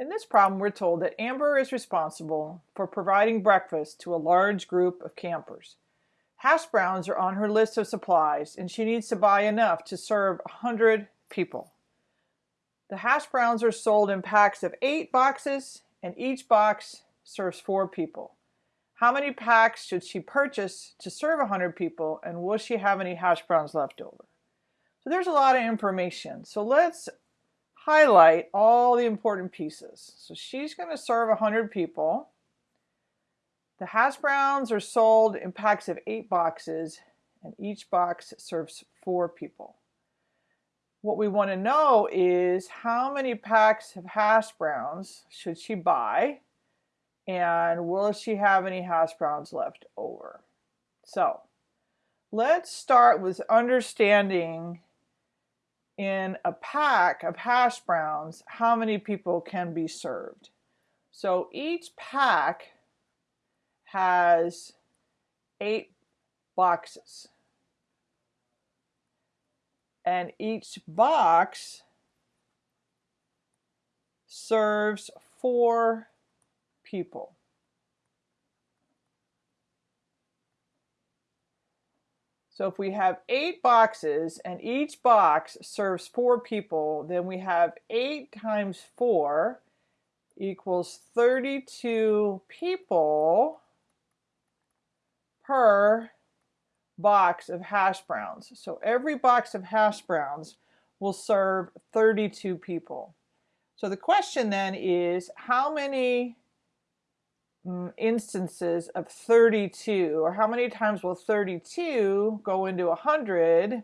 In this problem, we're told that Amber is responsible for providing breakfast to a large group of campers. Hash browns are on her list of supplies, and she needs to buy enough to serve 100 people. The hash browns are sold in packs of eight boxes, and each box serves four people. How many packs should she purchase to serve 100 people, and will she have any hash browns left over? So there's a lot of information. So let's highlight all the important pieces. So she's going to serve 100 people. The hash browns are sold in packs of eight boxes and each box serves four people. What we want to know is how many packs of hash browns should she buy and will she have any hash browns left over? So let's start with understanding in a pack of hash browns, how many people can be served. So each pack has eight boxes. And each box serves four people. So if we have eight boxes and each box serves four people, then we have eight times four equals 32 people per box of hash browns. So every box of hash browns will serve 32 people. So the question then is how many Mm, instances of 32 or how many times will 32 go into 100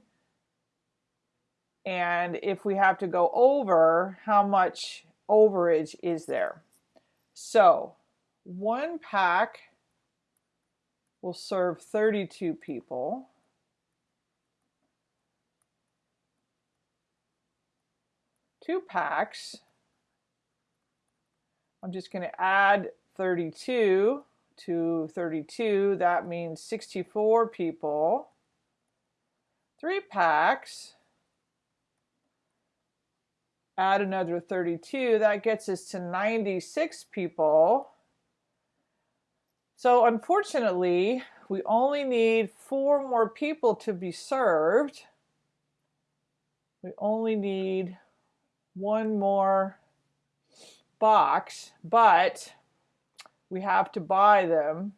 and if we have to go over how much overage is there? So one pack will serve 32 people. Two packs. I'm just going to add 32 to 32, that means 64 people. Three packs. Add another 32, that gets us to 96 people. So unfortunately, we only need four more people to be served. We only need one more box, but we have to buy them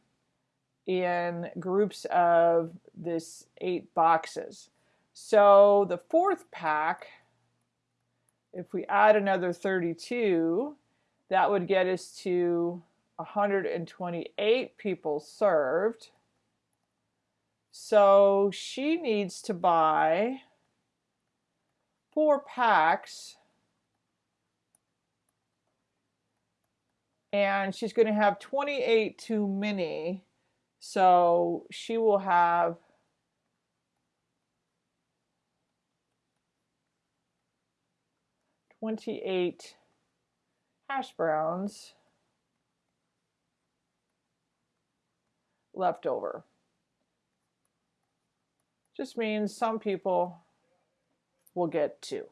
in groups of this eight boxes. So the fourth pack, if we add another 32, that would get us to 128 people served. So she needs to buy four packs and she's going to have 28 too many so she will have Twenty-eight hash browns left over. Just means some people will get two.